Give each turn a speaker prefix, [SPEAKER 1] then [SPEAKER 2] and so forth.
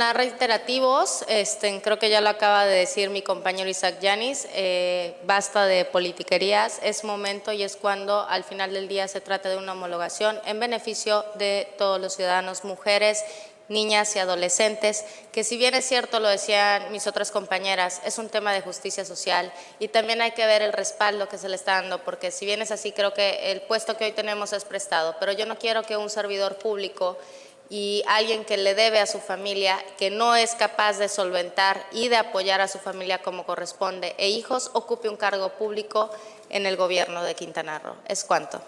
[SPEAKER 1] reiterativos, este, creo que ya lo acaba de decir mi compañero Isaac Yanis, eh, basta de politiquerías, es momento y es cuando al final del día se trata de una homologación en beneficio de todos los ciudadanos, mujeres, niñas y adolescentes, que si bien es cierto, lo decían mis otras compañeras, es un tema de justicia social y también hay que ver el respaldo que se le está dando, porque si bien es así, creo que el puesto que hoy tenemos es prestado, pero yo no quiero que un servidor público y alguien que le debe a su familia, que no es capaz de solventar y de apoyar a su familia como corresponde, e hijos, ocupe un cargo público en el gobierno de Quintana Roo. Es cuanto.